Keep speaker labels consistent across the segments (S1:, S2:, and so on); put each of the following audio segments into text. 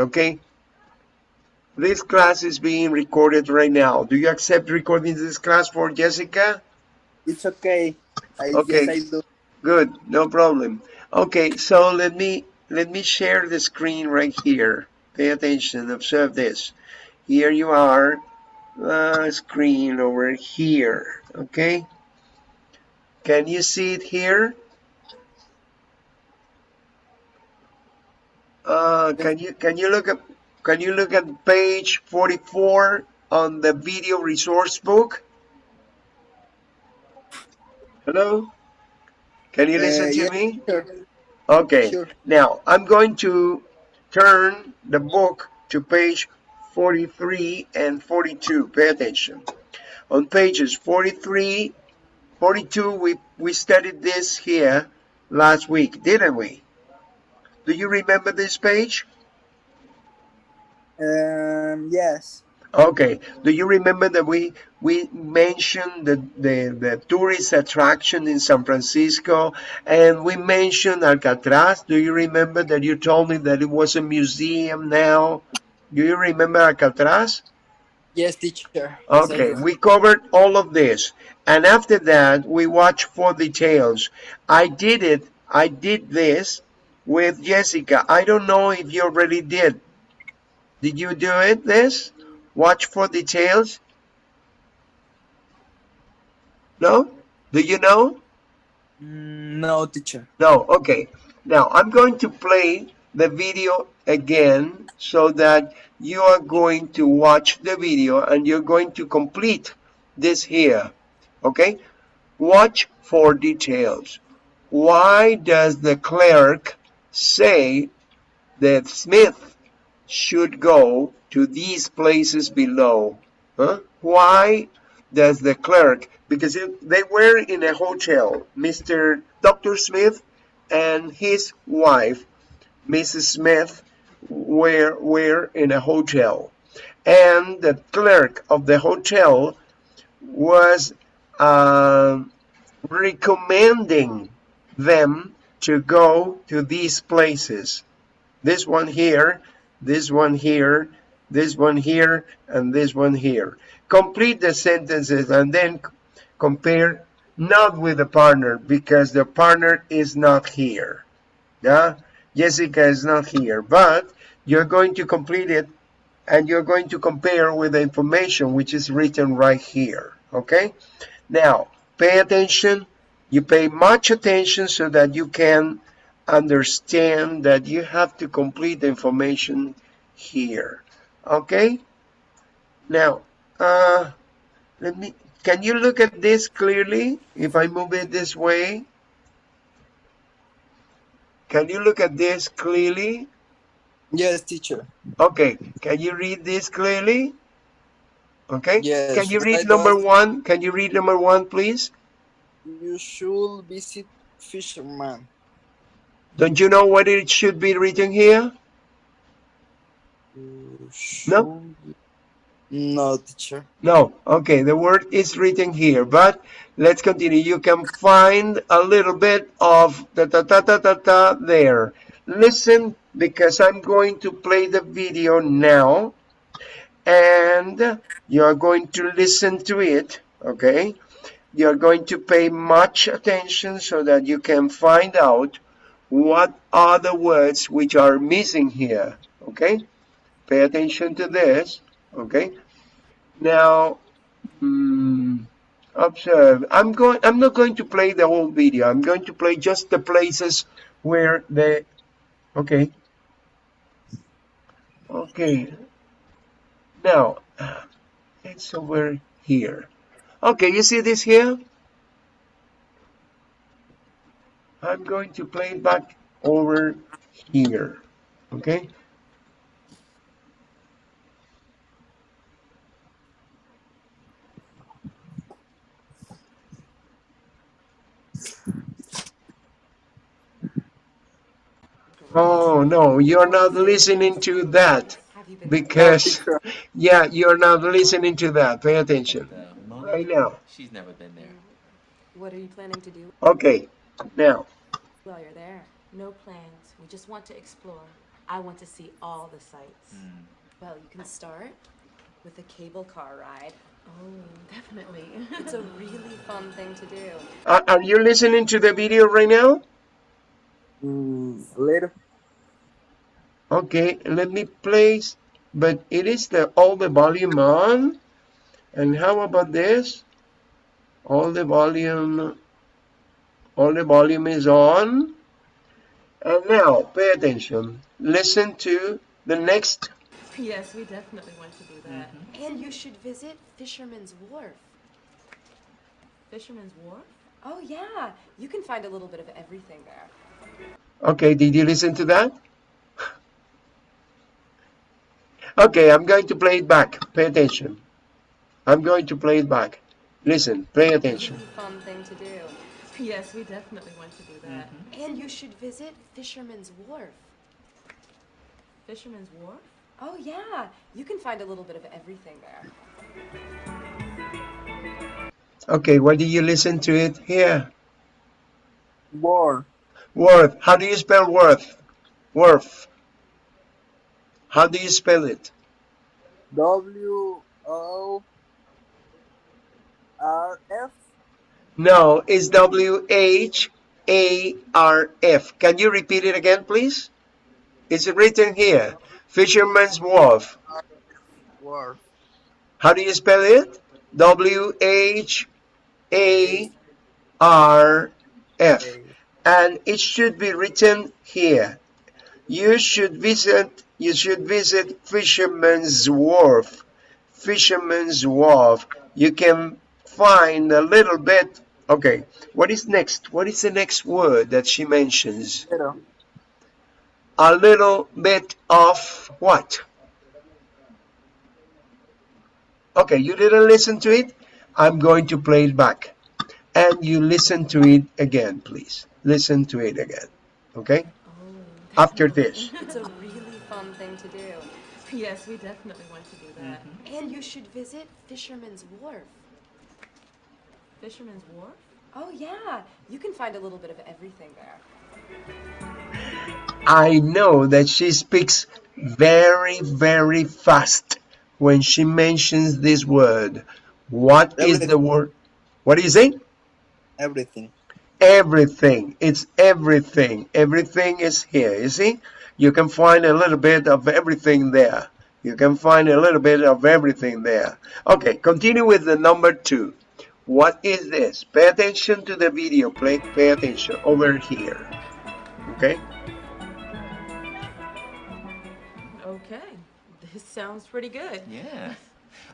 S1: okay? This class is being recorded right now. Do you accept recording this class for Jessica?
S2: It's okay. I,
S1: Okay.
S2: Yes, I do.
S1: Good, no problem. Okay, so let me let me share the screen right here. Pay attention, observe this. Here you are, uh, screen over here, okay? Can you see it here? Uh, can you can you look at can you look at page 44 on the video resource book? Hello? Can you listen
S2: Uh,
S1: to me?
S2: Sure.
S1: Okay.
S2: Sure.
S1: Now, I'm going to turn the book to page 43 and 42. Pay attention. On pages 43, 42, we, we studied this here last week, didn't we? Do you remember this page?
S2: Um, yes.
S1: Okay. Do you remember that we we mentioned the, the, the tourist attraction in San Francisco and we mentioned Alcatraz? Do you remember that you told me that it was a museum now? Do you remember Alcatraz?
S2: Yes, teacher.
S1: Okay,
S2: do.
S1: we covered all of this. And after that, we watched for details. I did it, I did this with Jessica. I don't know if you already did. Did you do it, this? Watch for details? No? Do you know?
S2: No, teacher.
S1: No, okay. Now I'm going to play the video again so that you are going to watch the video and you're going to complete this here. Okay? Watch for details. Why does the clerk say that Smith should go to these places below? Huh? Why does the clerk, because it, they were in a hotel, Mr. Dr. Smith and his wife, Mrs. Smith, were, were in a hotel. And the clerk of the hotel was uh, recommending them to go to these places. This one here, this one here, this one here, and this one here. Complete the sentences and then compare not with the partner because the partner is not here. Yeah, Jessica is not here, but you're going to complete it and you're going to compare with the information which is written right here. Okay, now pay attention. You pay much attention so that you can understand that you have to complete the information here. Okay, now uh, let me. Can you look at this clearly if I move it this way? Can you look at this clearly?
S2: Yes, teacher.
S1: Okay, can you read this clearly? Okay,
S2: Yes.
S1: can you read number one? Can you read number one, please?
S2: You should visit fisherman.
S1: Don't you know what it should be written here? No?
S2: No, teacher.
S1: No, okay, the word is written here, but let's continue. You can find a little bit of ta ta ta ta ta ta there. Listen, because I'm going to play the video now, and you're going to listen to it, okay? You're going to pay much attention so that you can find out what are the words which are missing here, okay? Pay attention to this, okay? Now, hmm, observe. I'm going. I'm not going to play the whole video. I'm going to play just the places where the. Okay. Okay. Now, it's over here. Okay, you see this here? I'm going to play it back over here. Okay. Oh no, you're not listening to that because yeah, you're not listening to that. Pay attention? Right now.
S3: She's never been there.
S4: What are you planning to do
S1: Okay, now
S4: while you're there? No plans. We just want to explore. I want to see all the sights.
S3: Hmm.
S4: Well, you can start with a cable car ride. Oh, definitely. it's a really fun thing to do.
S1: Are, are you listening to the video right now?
S2: Mm, later.
S1: Okay, let me place, but it is the all the volume on. And how about this? All the volume, all the volume is on. And now, pay attention. Listen to the next.
S4: Yes, we definitely want to do that. Mm-hmm.
S5: And you should visit Fisherman's Wharf.
S4: Fisherman's Wharf?
S5: Oh, yeah. You can find a little bit of everything there.
S1: Okay, did you listen to that? Okay, I'm going to play it back. Pay attention. I'm going to play it back. Listen, pay attention.
S4: Fun thing to do. Yes, we definitely want to do that. Mm-hmm.
S5: And you should visit Fisherman's Wharf.
S4: Fisherman's Wharf?
S5: Oh, yeah. You can find a little bit of everything there.
S1: Okay, where did you listen to it? Here.
S2: War.
S1: Worth. How do you spell worth? Worth. How do you spell it?
S2: W O R F.
S1: No, it's W H A R F. Can you repeat it again, please? It's written here. Fisherman's Wharf.
S2: War.
S1: How do you spell it? W H A R F. And it should be written here. You should visit you should visit Fisherman's Wharf. Fisherman's Wharf. You can find a little bit okay. What is next? What is the next word that she mentions?
S2: Later.
S1: A little bit of what? Okay, you didn't listen to it? I'm going to play it back. And you listen to it again, please. Listen to it again. Okay?
S4: Oh,
S1: After
S4: definitely.
S1: this.
S4: It's a really fun thing to do. Yes, we definitely want to do that. Mm-hmm.
S5: And you should visit Fisherman's Wharf.
S4: Fisherman's Wharf?
S5: Oh, yeah. You can find a little bit of everything there.
S1: I know that she speaks very, very fast when she mentions this word. What is the word? What do you say?
S2: Everything.
S1: everything it's everything everything is here you see you can find a little bit of everything there you can find a little bit of everything there okay continue with the number two what is this pay attention to the video play pay attention over here okay
S4: Okay, this sounds pretty good.
S3: Yeah.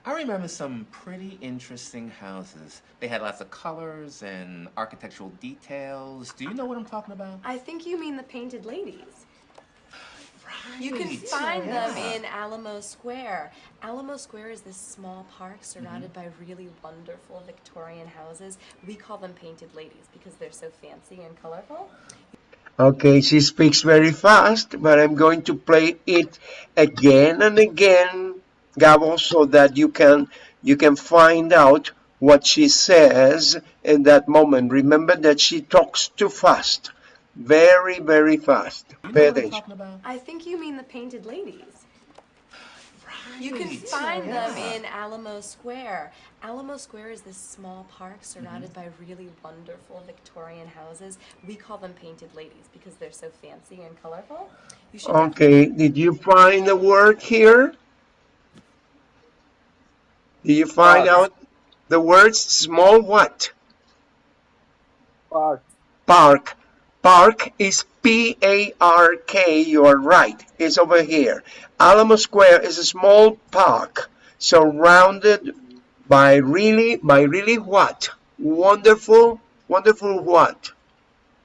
S3: I remember some pretty interesting houses. They had lots of colors and architectural details. Do you know what I'm talking about?
S5: I think you mean the painted ladies. You can
S3: Right.
S5: find them in Alamo Square. Alamo Square is this small park surrounded mm-hmm. by really wonderful Victorian houses. We call them painted ladies because they're so fancy and colorful.
S1: Okay, she speaks very fast, but I'm going to play it again and again, Gabo, so that you can you can find out what she says in that moment. Remember that she talks too fast, very very fast.
S3: Do you know
S1: Pay
S3: what I'm
S1: attention.
S3: talking about?
S5: I think you mean the painted ladies. You can
S3: Right.
S5: find them in Alamo Square. Alamo Square is this small park mm-hmm. surrounded by really wonderful Victorian houses. We call them painted ladies because they're so fancy and colorful. You
S1: Okay, did you find the word here? Did you find
S2: Park.
S1: out the words small what?
S2: Park.
S1: Park. Park is P-A-R-K. You are right. It's over here. Alamo Square is a small park surrounded by really, by really what? Wonderful, wonderful what?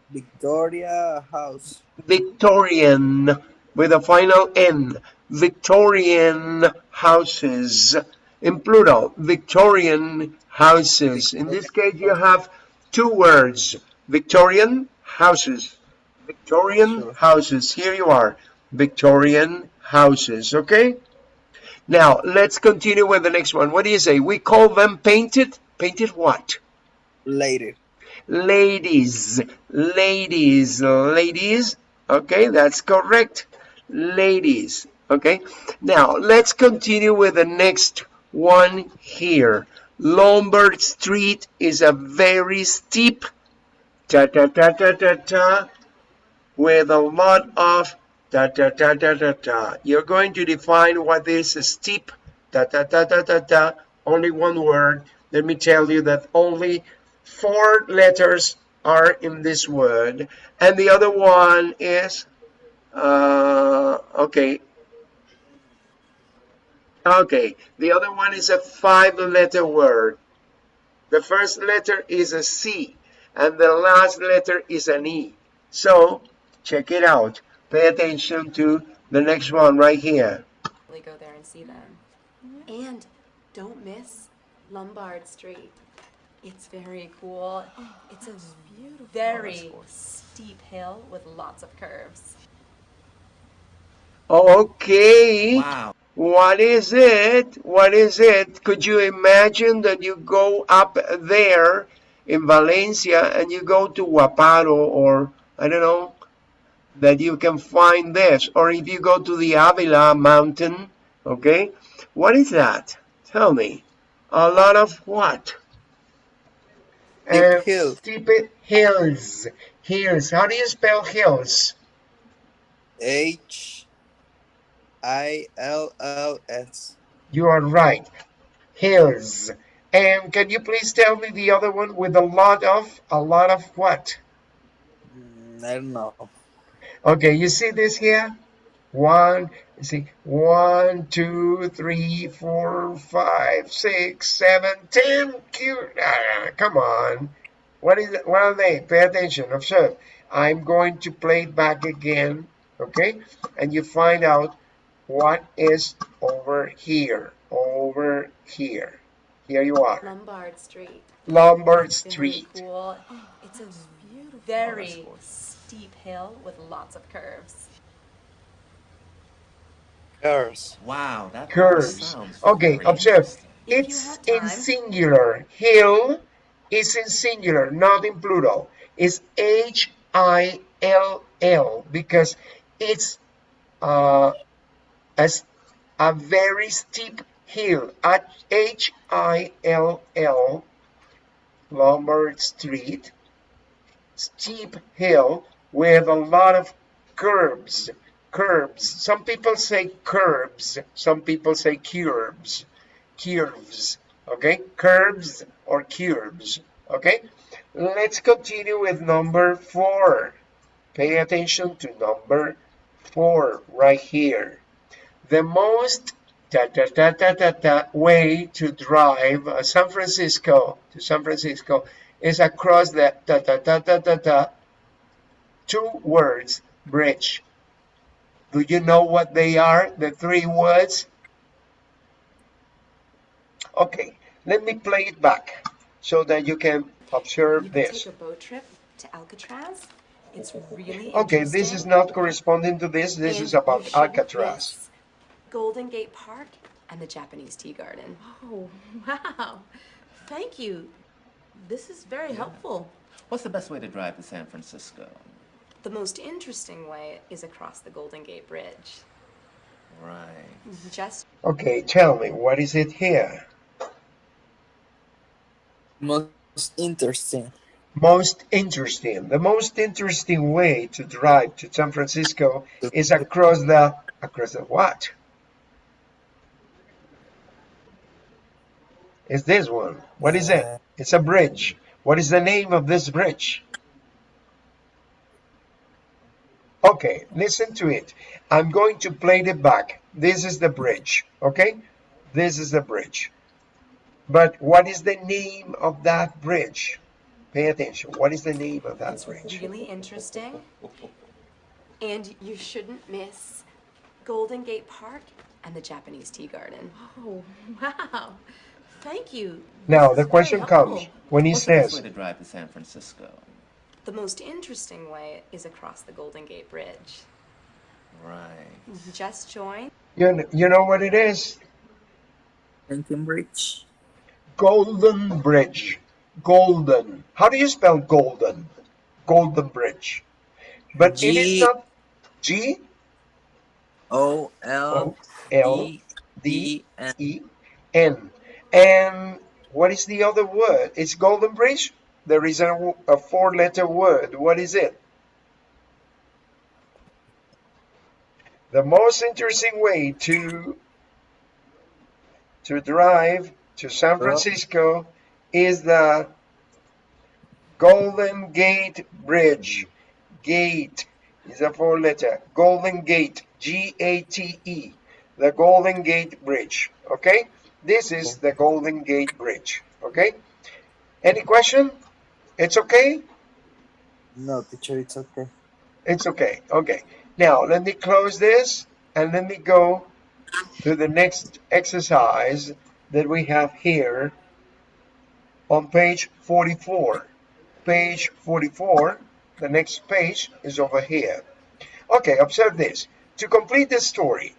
S2: Victoria House.
S1: Victorian with a final N. Victorian houses in plural. Victorian houses. In this case, you have two words. Victorian houses. Victorian
S2: Sure.
S1: houses. Here you are. Victorian houses. Okay? Now, let's continue with the next one. What do you say? We call them painted. Painted what?
S2: Later.
S1: ladies ladies ladies okay that's correct ladies. Okay, now let's continue with the next one here. Lombard Street is a very steep ta ta ta ta ta ta with a lot of ta ta ta ta ta ta. You're going to define what is steep ta ta ta ta ta ta. Only one word. Let me tell you that only four letters are in this word, and the other one is uh, okay. Okay, the other one is a five-letter word. The first letter is a C, and the last letter is an E. So, check it out. Pay attention to the next one right here.
S5: Really go there and see them. And don't miss Lombard Street. It's very cool. It's a beautiful very steep hill with lots of curves.
S1: Oh, okay.
S3: Wow.
S1: What is it? What is it? Could you imagine that you go up there in Valencia and you go to Guaparo or I don't know that you can find this or if you go to the Avila mountain okay what is that tell me a lot of what Uh,
S2: hill.
S1: steep hills hills how do you spell hills
S2: H I L L S.
S1: You are right. Hills. And can you please tell me the other one with a lot of, a lot of what?
S2: Mm, I don't know.
S1: Okay, you see this here? One, you see, one, two, three, four, five, six, seven, ten. Cute. Ah, come on. What is? What are they? Pay attention. Observe. I'm going to play it back again. Okay, and you find out what is over here. Over here. Here you are.
S5: Lombard Street.
S1: Lombard
S5: Very
S1: Street.
S5: cool. It's a very steep hill with lots of curves.
S2: Curves.
S3: Wow, that
S1: Curves.
S3: sounds
S1: Okay,
S3: very
S1: observe.
S5: If
S1: It's
S5: have
S1: in singular. Hill is in singular, not in plural. It's H I L L because it's uh, a, s- a very steep hill at H I L L Lombard Street. Steep hill with a lot of curbs. Curbs. Some people say curbs. Some people say curbs curves okay curves or curbs okay let's continue with number four pay attention to number four right here the most ta, ta, ta, ta, ta, ta, way to drive uh, San Francisco to San Francisco is across the ta, ta, ta, ta, ta, ta, two words bridge do you know what they are the three words Okay, let me play it back so that you can observe
S5: You can
S1: this.
S5: take a boat trip to Alcatraz. It's really
S1: Okay, this is not corresponding to this. This is about Alcatraz.
S5: Miss Golden Gate Park and the Japanese Tea Garden.
S4: Oh, wow. Thank you. This is very helpful.
S3: What's the best way to drive to San Francisco?
S5: The most interesting way is across the Golden Gate Bridge.
S3: Right.
S5: Just
S1: Okay, tell me, what is it here?
S2: Most interesting.
S1: Most interesting. The most interesting way to drive to San Francisco is across the, across the what? Is this one. What is it? It's a bridge. What is the name of this bridge? Okay, listen to it. I'm going to play it back. This is the bridge, okay? This is the bridge. But what is the name of that bridge? Pay attention. What is the name of that
S5: it's
S1: bridge?
S5: really interesting. And you shouldn't miss Golden Gate Park and the Japanese Tea Garden.
S4: Oh, wow. Thank you.
S1: Now,
S4: This
S1: the question comes when he
S3: What's the best
S1: says,
S3: way to drive to San Francisco?
S5: The most interesting way is across the Golden Gate Bridge.
S3: Right.
S5: Just join
S1: you know, you know what it is?
S2: Lincoln Bridge.
S1: Golden Bridge. Golden. How do you spell golden? Golden Bridge. But it is
S2: G-
S1: not G.
S2: O L
S1: O L
S2: E
S1: D E N. And what is the other word? It's Golden Bridge. There is a, a four letter word. What is it? The most interesting way to to drive to San Francisco is the Golden Gate Bridge. Gate is a four letter. Golden Gate, G A T E. The Golden Gate Bridge. Okay? This is the Golden Gate Bridge. Okay? Any question? It's okay?
S2: No, teacher, it's okay.
S1: It's okay. Okay. Now, let me close this and let me go to the next exercise that we have here on page 44. Page 44, the next page is over here. Okay, observe this. To complete the story,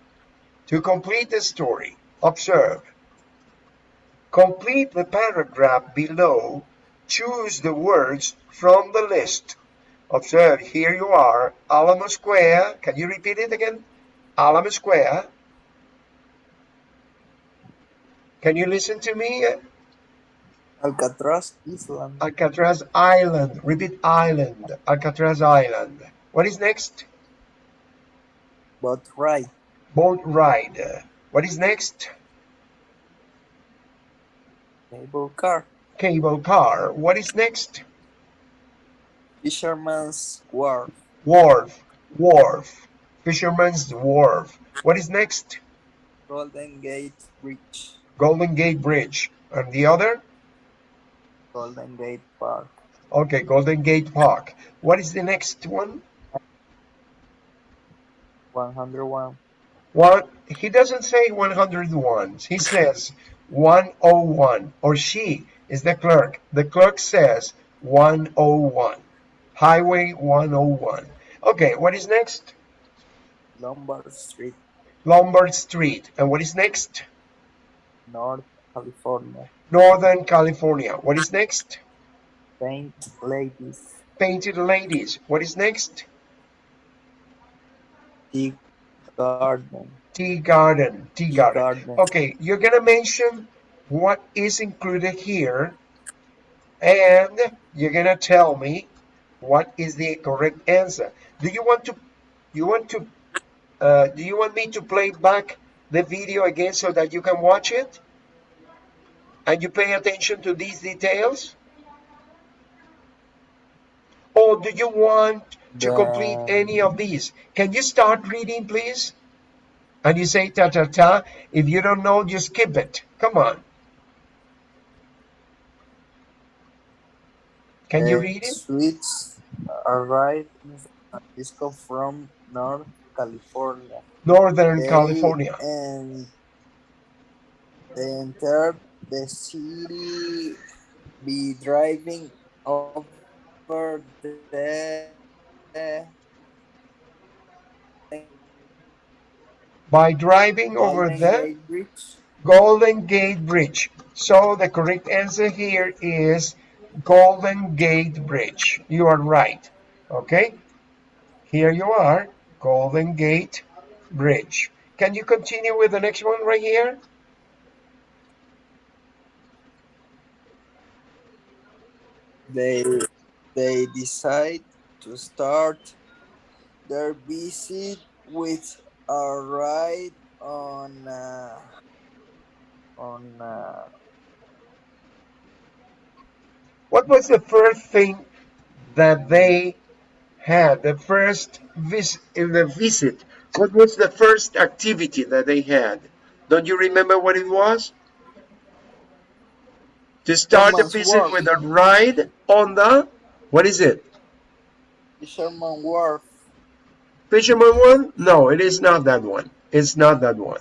S1: to complete the story, observe. Complete the paragraph below. Choose the words from the list. Observe, here you are, Alamo Square. Can you repeat it again? Alamo Square. Can you listen to me?
S2: Alcatraz Island.
S1: Alcatraz Island. Repeat island. Alcatraz Island. What is next?
S2: Boat ride.
S1: Boat ride. What is next?
S2: Cable car.
S1: Cable car. What is next?
S2: Fisherman's wharf.
S1: Wharf. Wharf. Fisherman's wharf. What is next?
S2: Golden Gate Bridge.
S1: Golden Gate Bridge. And the other?
S2: Golden Gate Park.
S1: Okay, Golden Gate Park. What is the next one?
S2: 101.
S1: One, he doesn't say 101. He says 101. Or she is the clerk. The clerk says 101. Highway 101. Okay, what is next?
S2: Lombard Street,
S1: Lombard Street. And what is next?
S2: North California.
S1: Northern California. What is next?
S2: Paint Ladies.
S1: Painted Ladies. What is next?
S2: Tea Garden.
S1: Tea Garden. Tea Garden.
S2: Garden.
S1: Okay, you're gonna mention what is included here, and you're gonna tell me what is the correct answer. Do you want to? You want to? Uh, do you want me to play back the video again so that you can watch it? And you pay attention to these details? Or do you want to complete any of these? Can you start reading, please? And you say ta ta ta. If you don't know, just skip it. Come on. Can you read it?
S2: Suites arrived in San Francisco from North California.
S1: Northern
S2: They
S1: California.
S2: And they entered the city be driving over the
S1: By driving over
S2: Golden
S1: the
S2: Gate Bridge.
S1: Golden Gate Bridge. So the correct answer here is Golden Gate Bridge. You are right. Okay? Here you are, Golden Gate Bridge. Can you continue with the next one right here?
S2: They they decide to start their visit with a ride on uh, on uh,
S1: What was the first thing that they had? The first vis in the visit. What was the first activity that they had? Don't you remember what it was? To start the visit
S2: work.
S1: with a ride on the what is it?
S2: Fisherman Wharf.
S1: Fisherman one? No, it is not that one. It's not that one.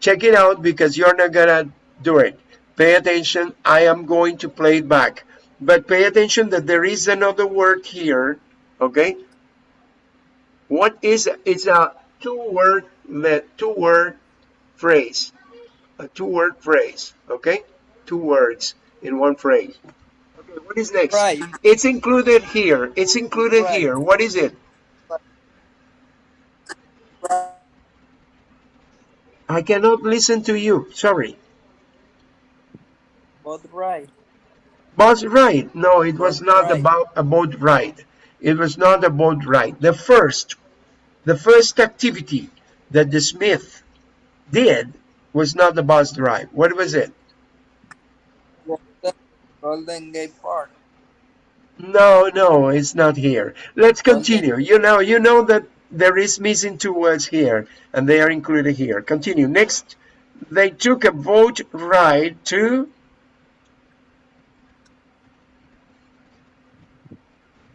S1: Check it out because you're not gonna do it. Pay attention. I am going to play it back. But pay attention that there is another word here. Okay? What is it's a two-word let two-word phrase. A two-word phrase. Okay? Two words in one phrase. Okay, what is next?
S2: Right.
S1: It's included here. It's included
S2: Right.
S1: here. What is it? I cannot listen to you. Sorry.
S2: Boat ride.
S1: Bus ride. No, it was
S2: Boat
S1: not
S2: ride.
S1: about a boat ride. It was not a boat ride. The first, the first activity that the Smith did was not the bus ride. What was it?
S2: Golden, Gate Park.
S1: No, no, it's not here. Let's continue. You know, you know that there is missing two words here, and they are included here. Continue. Next, they took a boat ride to.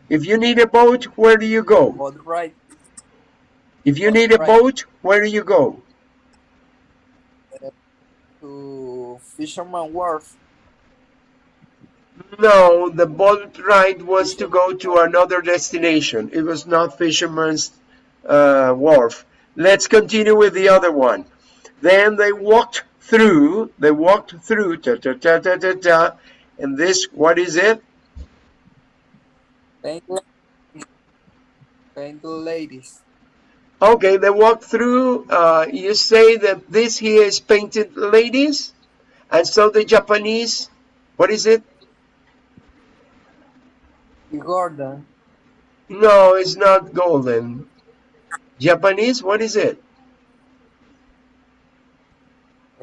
S1: If you need a boat, where do you go?
S2: Boat ride.
S1: If you
S2: Boat
S1: need a
S2: ride.
S1: boat, where do you go?
S2: Uh, to Fisherman Wharf.
S1: No, the boat ride was to go to another destination. It was not Fisherman's uh, Wharf. Let's continue with the other one. Then they walked through, they walked through, ta ta ta ta ta ta, and this, what is it?
S2: Paint Paint ladies.
S1: Okay, they walked through, uh, you say that this here is painted ladies, and so the Japanese, what is it?
S2: Garden.
S1: No, it's not golden. Japanese, what is it?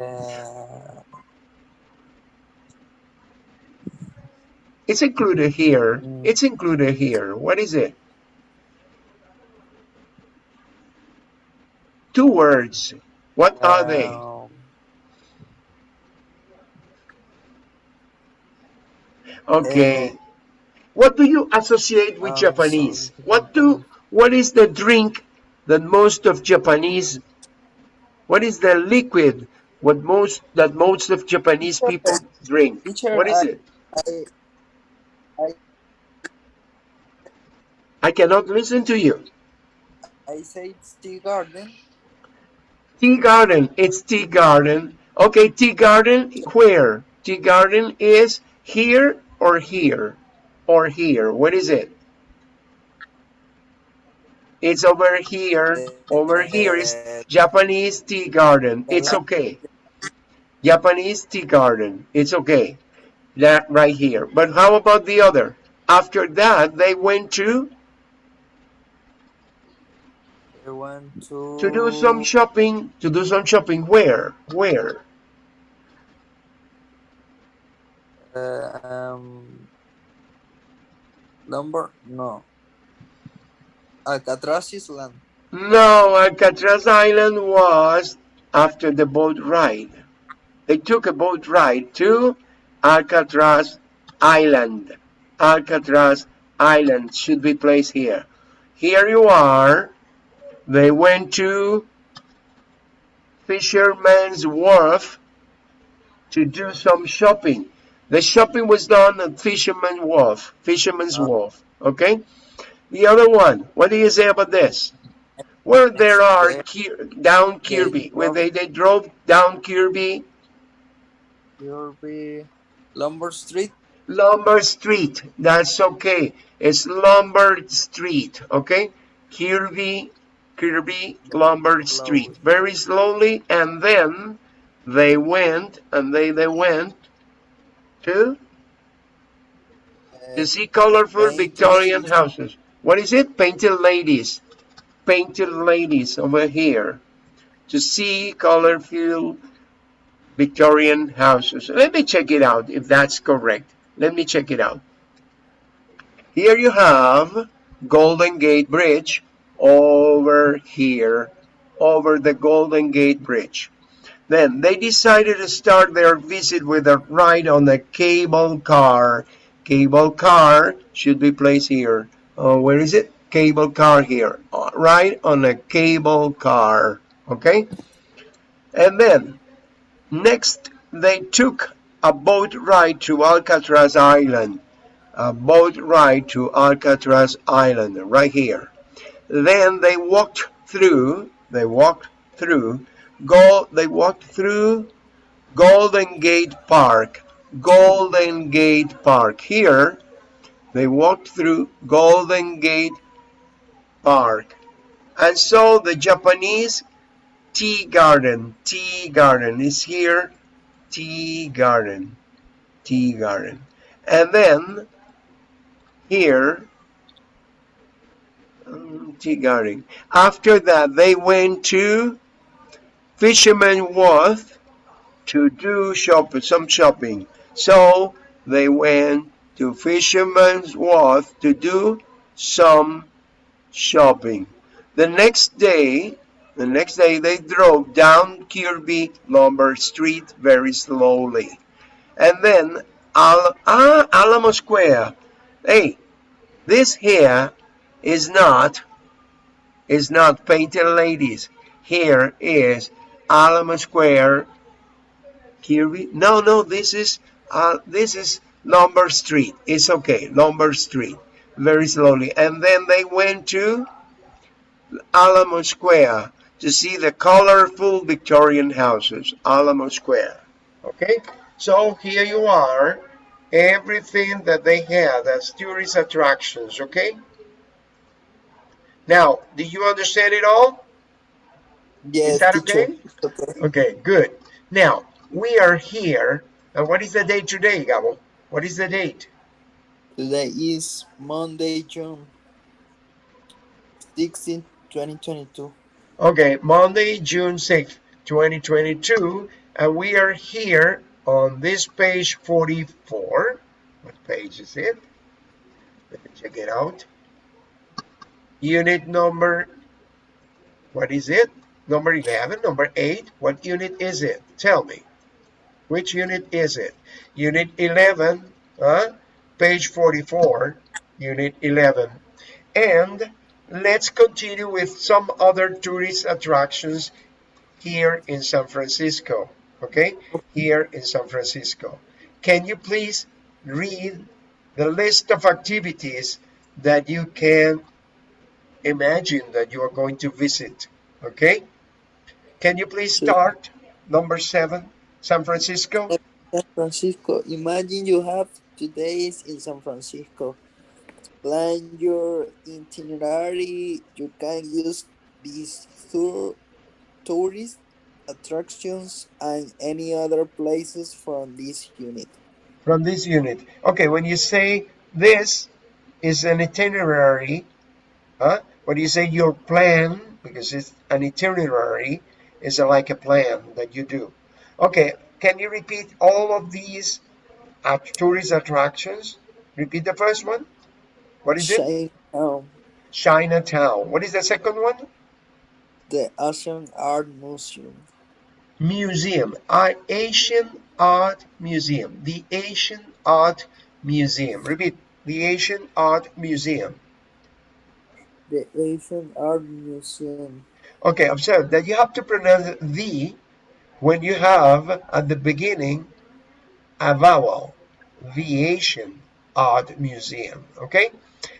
S2: Uh,
S1: It's included here.
S2: Mm.
S1: It's included here. What is it? Two words. What are they? Okay.
S2: uh,
S1: What do you associate with
S2: um,
S1: Japanese?
S2: sorry.
S1: What do what is the drink that most of Japanese what is the liquid what most that most of Japanese people drink?
S2: Teacher,
S1: What is
S2: I-
S1: it?
S2: I,
S1: I cannot listen to you.
S2: I say it's tea garden.
S1: Tea garden. It's tea garden. Okay, tea garden. Where? Tea garden is here or here or here. What is it? It's over here. Over here is Japanese tea garden. It's okay. Japanese tea garden. It's okay. That right here. But how about the other? After that, they went to
S2: I want to
S1: to do some shopping. To do some shopping. Where? Where?
S2: uh, um number no Alcatraz Island.
S1: No, Alcatraz Island was after the boat ride. They took a boat ride to Alcatraz Island. Alcatraz Island should be placed here. Here you are. They went to Fisherman's Wharf to do some shopping. The shopping was done at Fisherman's Wharf. Fisherman's
S2: Ah.
S1: Wharf. Okay? The other one, what do you say about this? Where there are down Kirby, where they, they drove down Kirby,
S2: Kirby Lombard Street.
S1: Lombard Street. That's okay. It's Lombard Street, okay? Kirby, Kirby, Lombard Street. Very slowly, and then they went, and they they went to to see colorful Victorian houses. What is it? Painted ladies. Painted ladies over here. To see colorful Victorian houses. Let me check it out if that's correct. Let me check it out. Here you have Golden Gate Bridge over here, over the Golden Gate Bridge. Then they decided to start their visit with a ride on the cable car. Cable car should be placed here. Uh, where is it? Cable car here. Right on a cable car. Okay? And then, next, they took a boat ride to Alcatraz Island. A boat ride to Alcatraz Island, right here. Then they walked through, they walked through, go, they walked through Golden Gate Park. Golden Gate Park. Here, they walked through Golden Gate Park. And saw the Japanese tea garden. Tea garden is here. Tea garden. Tea garden. And then here um, tea garden. After that they went to fisherman wharf to do shop some shopping. So they went to fisherman's wharf to do some shopping the next day the next day they drove down Kirby Lombard Street very slowly. And then Al ah, Alamo Square. Hey, this here is not is not painted ladies. Here is Alamo Square. Kirby. No, no, this is uh, this is Lombard Street. It's okay, Lombard Street. Very slowly. And then they went to Alamo Square to see the colorful Victorian houses, Alamo Square. Okay, so here you are, everything that they had as tourist attractions, okay? Now, do you understand it all?
S2: Yes,
S1: Is that okay?
S2: Okay.
S1: Okay, good. Now, we are here, and what is the date today, Gabo? What is the date?
S2: Today is Monday, June 16, 2022.
S1: Okay, Monday, June 6th, 2022, and we are here on this page 44. What page is it? Let me check it out. Unit number, what is it? Number 11, number 8. What unit is it? Tell me. Which unit is it? Unit 11, huh? page 44, unit 11. And let's continue with some other tourist attractions here in San Francisco. Okay, here in San Francisco. Can you please read the list of activities that you can imagine that you are going to visit? Okay, can you please start number seven, San Francisco?
S2: San Francisco. Imagine you have two days in San Francisco. Plan your itinerary. You can use these tour, tourist attractions and any other places from this unit.
S1: from this unit. Okay, when you say this is an itinerary, huh? When you say your plan, because it's an itinerary, is like a plan that you do. Okay, can you repeat all of these tourist attractions? Repeat the first one. What is it?
S2: Chinatown,
S1: Chinatown. What is the second one?
S2: the Asian Art Museum,
S1: Museum. Asian Art Museum. The Asian Art Museum. Repeat. The Asian Art Museum.
S2: the Asian Art Museum,
S1: Okay, observe that you have to pronounce the when you have at the beginning a vowel. The Asian Art Museum. Okay?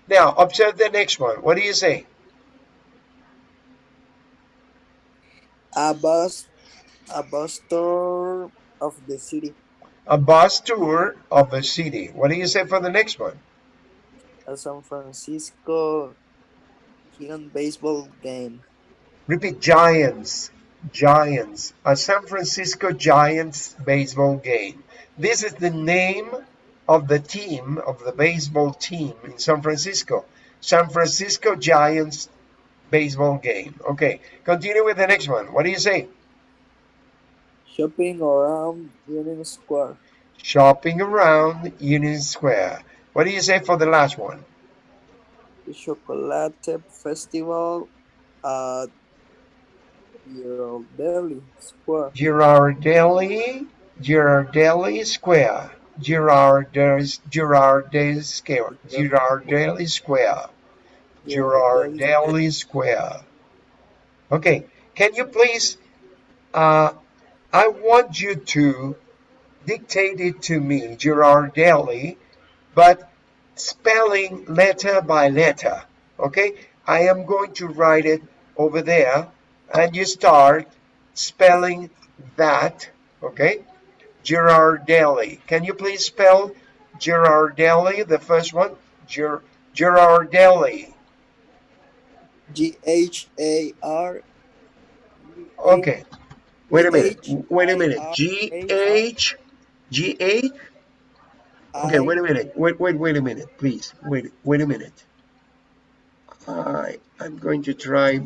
S1: Now, observe the next one. What do you say?
S2: a bus, a bus tour of the city,
S1: A bus tour of a city. What do you say for the next one?
S2: a San Francisco Giant baseball game,
S1: Repeat Giants. Giants. A San Francisco Giants baseball game. This is the name of the team, of the baseball team in San Francisco. San Francisco Giants baseball game. Okay, continue with the next one. What do you say?
S2: shopping around Union Square,
S1: Shopping around Union Square. What do you say for the last one?
S2: the Chocolate Festival at Ghirardelli Square,
S1: Ghirardelli, Ghirardelli Square. Ghirardelli, Ghirardelli Square. Ghirardelli Square. Ghirardelli Square. Okay, can you please, uh, I want you to dictate it to me, Ghirardelli, but spelling letter by letter, okay? I am going to write it over there, and you start spelling that, okay? Ghirardelli. Can you please spell Ghirardelli, the first one? Gir Ghirardelli.
S2: G H A R
S1: Okay. Wait a minute. Wait a minute.
S2: R
S1: G
S2: A R
S1: H G H. Okay, wait a minute. Wait, wait, wait a minute, please. Wait, wait a minute. I I'm going to try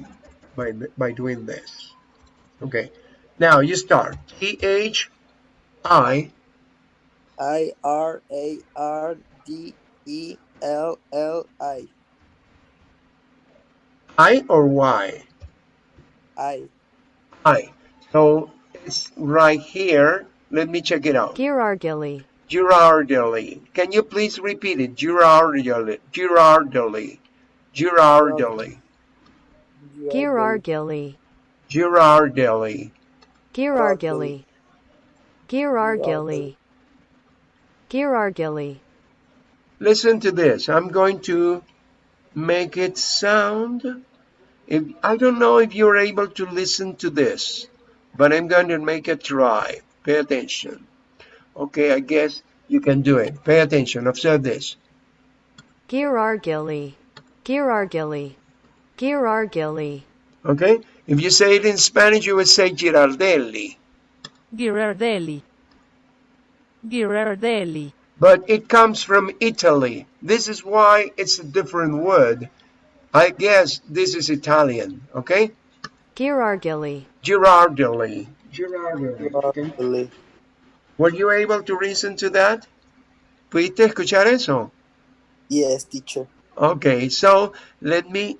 S1: by by doing this. Okay. Now you start. T H I
S2: I R A R D E L L I
S1: I or Y?
S2: I
S1: I. So it's right here. Let me check it out.
S6: Girargilly.
S1: Girardelli. Can you please repeat it? Girardelli. Girardelli. Girardelli.
S6: Girargilly.
S1: Girardelli.
S6: Girargilly. Girargilly. Girargilly.
S1: Listen to this. I'm going to make it sound. If I don't know if you're able to listen to this, but I'm going to make a try. Pay attention. Okay, I guess you can do it. Pay attention. Observe this.
S6: Girargilly. Girargilly. Girargilly.
S1: Okay? If you say it in Spanish, you would say Girardelli.
S7: Girardelli. Girardelli.
S1: But it comes from Italy. This is why it's a different word. I guess this is Italian. Okay?
S6: Girargilly.
S1: Girardelli. Girardelli.
S2: Girardelli.
S1: Were you able to listen to that? ¿Pudiste escuchar eso?
S2: Yes, teacher.
S1: Okay, so let me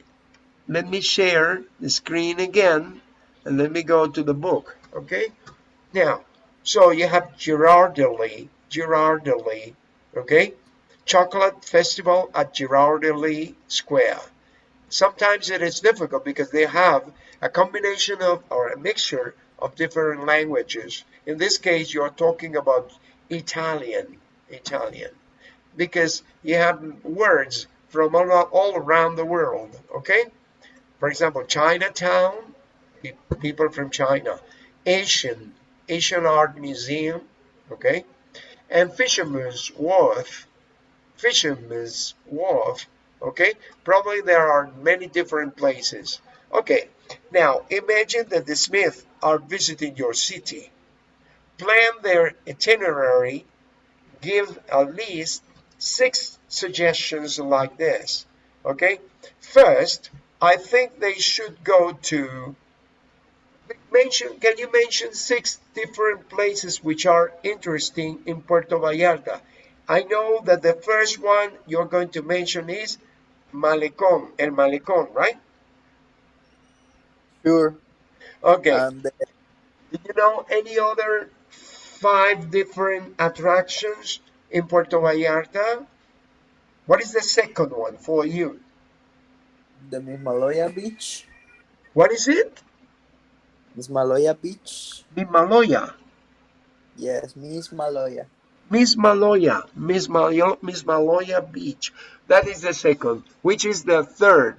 S1: let me share the screen again and let me go to the book. Okay, now so you have Ghirardelli, Ghirardelli. Okay, chocolate festival at Ghirardelli Square. Sometimes it is difficult because they have a combination of or a mixture of different languages. In this case, you are talking about Italian, Italian, because you have words from all, all around the world. Okay, for example, Chinatown, people from China, Asian, Asian Art Museum. Okay, and Fisherman's Wharf, Fisherman's Wharf. Okay, probably there are many different places. Okay, now imagine that the Smith are visiting your city. Plan their itinerary, give at least six suggestions like this. Okay, first, I think they should go to mention can you mention six different places which are interesting in Puerto Vallarta? I know that the first one you're going to mention is Malecón, El Malecón, right?
S2: Sure.
S1: Okay.
S2: And
S1: Do you know any other five different attractions in Puerto Vallarta? What is the second one for you?
S2: The Mismaloya Beach.
S1: What is it?
S2: Miss Mismaloya Beach.
S1: Mimaloya.
S2: Yes, Miss Maloya.
S1: Miss Maloya. Miss, Malo- Miss Maloya Beach. That is the second. Which is the third?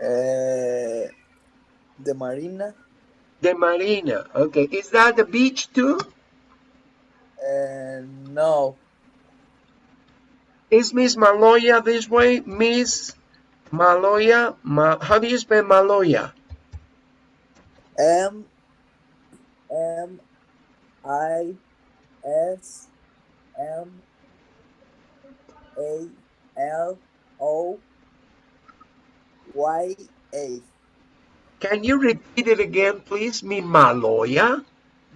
S2: Uh, the Marina.
S1: The Marina. Okay. Is that the beach too?
S2: And no,
S1: Is Miss Maloya this way? Miss Maloya. Ma- how do you spell Maloya?
S2: M M I S M A L O Y A.
S1: Can you repeat it again, please? Mi Maloya.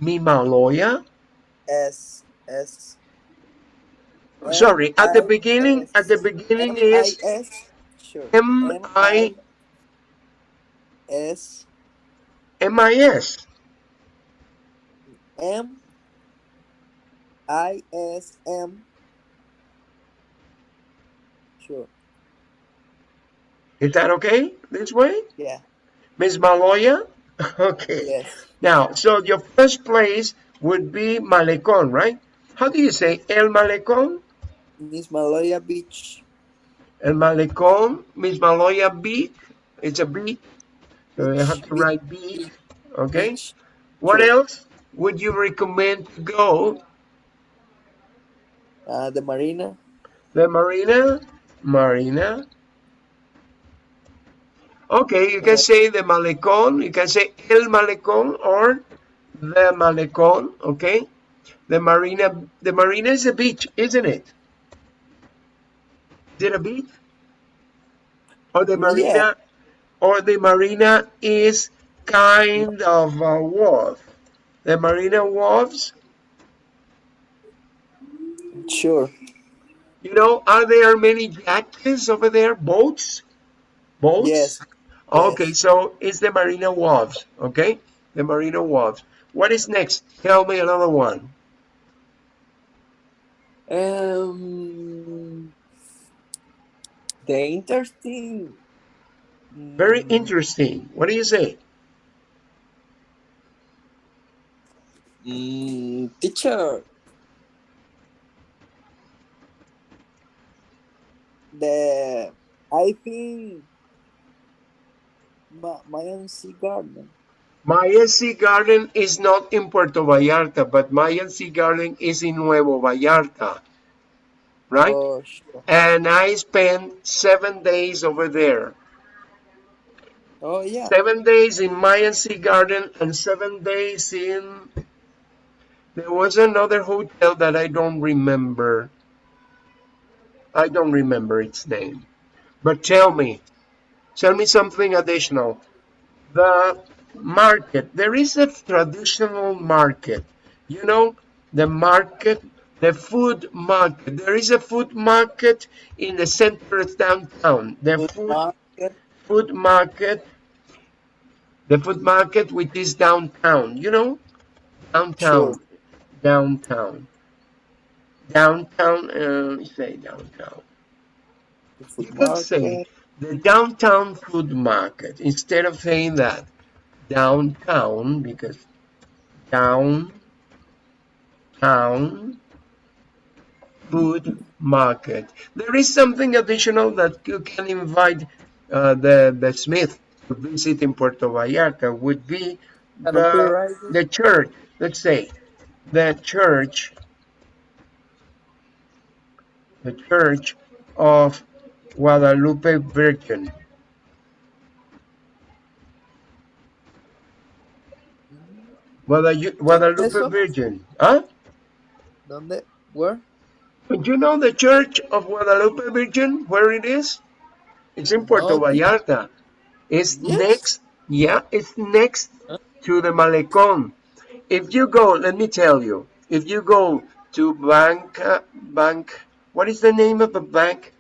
S1: Mi Maloya.
S2: S S.
S1: Sorry, at the beginning, at the beginning is. M I
S2: S
S1: M I S.
S2: M I S M. Sure.
S1: Is that okay? This way?
S2: Yeah.
S1: Miss Maloya? Okay.
S2: Yes.
S1: Now, so your first place would be Malecón, right? How do you say El Malecón?
S2: Miss Maloya Beach.
S1: El Malecón, Miss Maloya Beach. It's a beach. So you have to write beach. Okay.
S2: Beach.
S1: What else would you recommend to go?
S2: Uh, the Marina.
S1: The Marina? Marina. Okay, you can say the malecón, you can say el malecón or the malecón, okay? The marina, the marina is a beach, isn't it? It a beach? Or the marina,
S2: Yeah.
S1: or the marina is kind of a wharf. The marina wharves,
S2: Sure.
S1: you know, are there many yachts over there? Boats? Boats?
S2: Yes.
S1: Okay,
S2: Yes.
S1: so it's the Marina Wharves, okay? The Marina Wharves. What is next? Tell me another one.
S2: Um, the interesting.
S1: Very
S2: mm,
S1: interesting. What do you say?
S2: mm, teacher. The I think Ma Mayan Sea Garden.
S1: Mayan Sea Garden is not in Puerto Vallarta, but Mayan Sea Garden is in Nuevo Vallarta, right?
S2: Oh, sure.
S1: And I spent seven days over there.
S2: Oh, yeah.
S1: Seven days in Mayan Sea Garden and seven days in. There was another hotel that I don't remember. I don't remember its name. But tell me, tell me something additional. The market, there is a traditional market. You know, the market, the food market. There is a food market in the center of downtown. The
S2: Food
S1: food
S2: market.
S1: food market, the food market which is downtown, you know, downtown,
S2: Sure.
S1: downtown, downtown, uh, say downtown. You could say the downtown food market instead of saying that downtown because downtown food market. There is something additional that you can invite uh, the the Smith to visit in Puerto Vallarta would be the the church. Let's say the church, the church of Guadalupe Virgin. Guadalupe? Virgin. Huh?
S2: ¿Dónde? Where?
S1: Do you know the church of Guadalupe Virgin, where it is? It's in Puerto
S2: oh, di-
S1: Vallarta. It's
S2: Yes.
S1: next, yeah, it's next to the Malecón. If you go, let me tell you, if you go to Bank, Bank, what is the name of the bank?